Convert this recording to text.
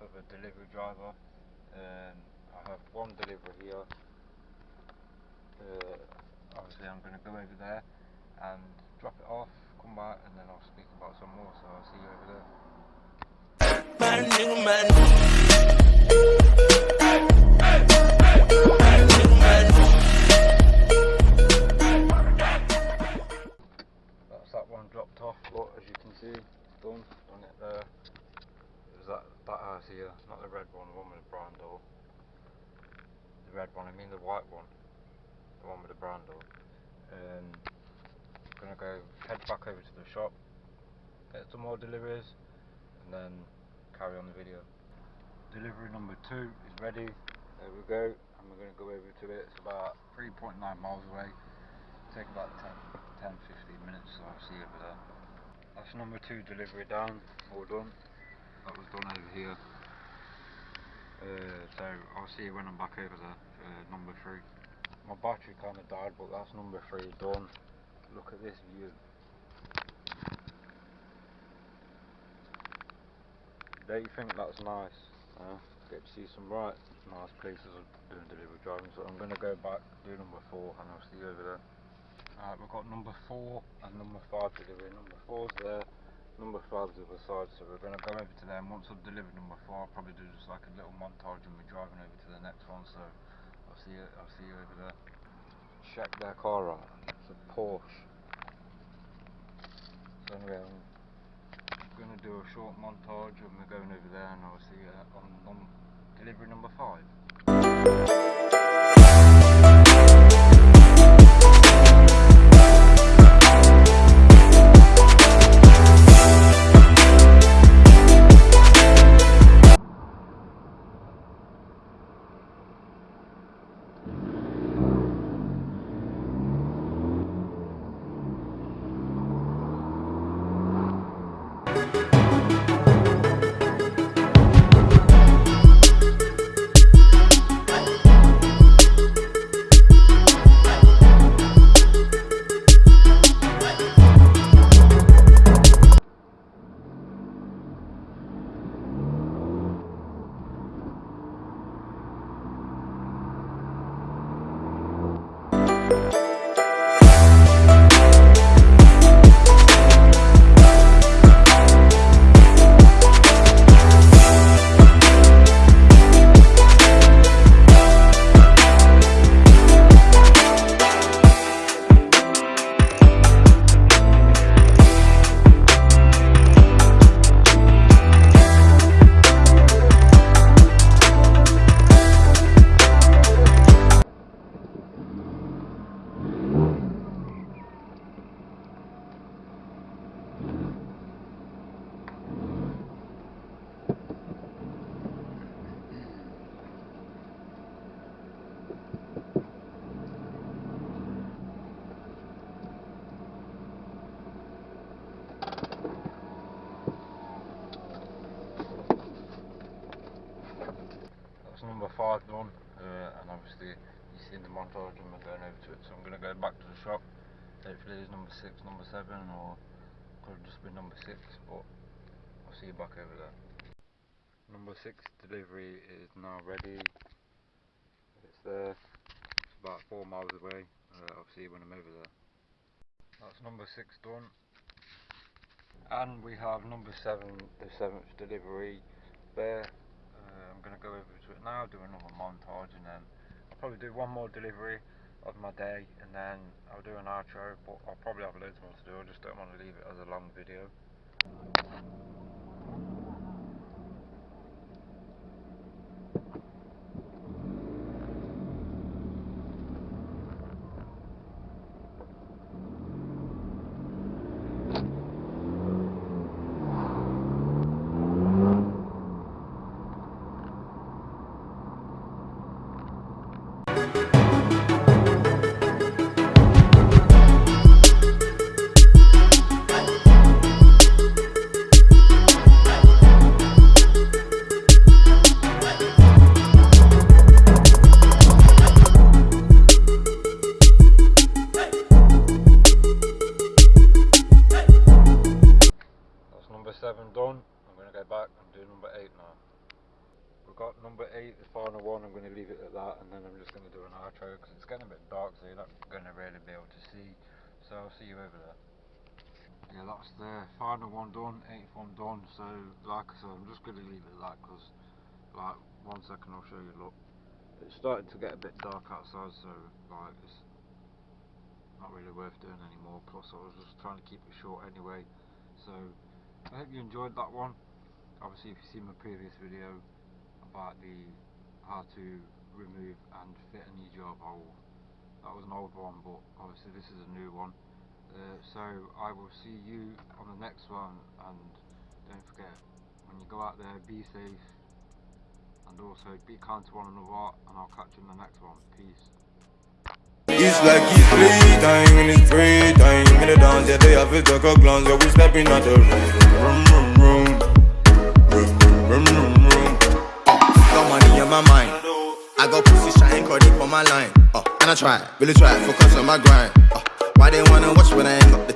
of a delivery driver. Um, I have one delivery here. Uh, obviously, I'm going to go over there and drop it off, come back, and then I'll speak about some more. So I'll see you over there. The red one, I mean the white one, the one with the brown door. Um, gonna go head back over to the shop, get some more deliveries, and then carry on the video. Delivery number two is ready. There we go, and we're gonna go over to it. It's about 3.9 miles away. Take about 10, 10 15 minutes, so I'll see you over there. That's number two delivery down, all done. That was done over here. Uh, so I'll see you when I'm back over there for number three. My battery kind of died, but that's number three done. Look at this view. Don't you think that's nice? Uh, get to see some right nice places of doing delivery driving. So I'm going to go back, do number four, and I'll see you over there. Alright, we've got number four and number five delivery. Number four's there, number five's the other side. So we're going to go over to them. Once I've delivered number four, I'll probably do just like a little montage and we're driving over to the next one. So I'll see you. I'll see you over there. Check their car out. It's a Porsche. So anyway, I'm going to do a short montage and we're going over there, and I'll see you on num- delivery number five. Five done, uh, and obviously you've seen the montage and we're going over to it, so I'm going to go back to the shop. Hopefully there's number six, number seven, or could have just been number six, but I'll see you back over there. Number six delivery is now ready. It's there. It's about four miles away. Uh, I'll see you when I'm over there. That's number six done. And we have number seven, the seventh delivery there. I'm going to go over to it now, do another montage, and then probably do one more delivery of my day, and then I'll do an outro. But I'll probably have loads more to do. I just don't want to leave it as a long video. That's number seven done. I'm going to go back and do number eight now. we've got number eight, the final one. I'm going to leave it at that, and then I'm just going to do an outro because it's getting a bit dark, so you're not going to really be able to see. So I'll see you over there. Yeah, that's the final one done, eighth one done. So like I said, I'm just going to leave it at that because, like, one second I'll show you. Look, it's starting to get a bit dark outside, so like it's not really worth doing anymore. Plus, I was just trying to keep it short anyway. So I hope you enjoyed that one. Obviously, if you've seen my previous video about the how to remove and fit a new job hole, that was an old one, but obviously this is a new one. Uh, so I will see you on the next one, and don't forget when you go out there, be safe, and also be kind to one another. And I'll catch you in the next one. Peace. It's like it's break time. In the dance, yeah, they have a talk of glance. Yeah, we stepping out the room, room, room, room, room, room, room. Got money on my mind. I got pussy caught it on my line. Uh, and I try, really try, focus on my grind. Uh, why they wanna watch when I ain't got the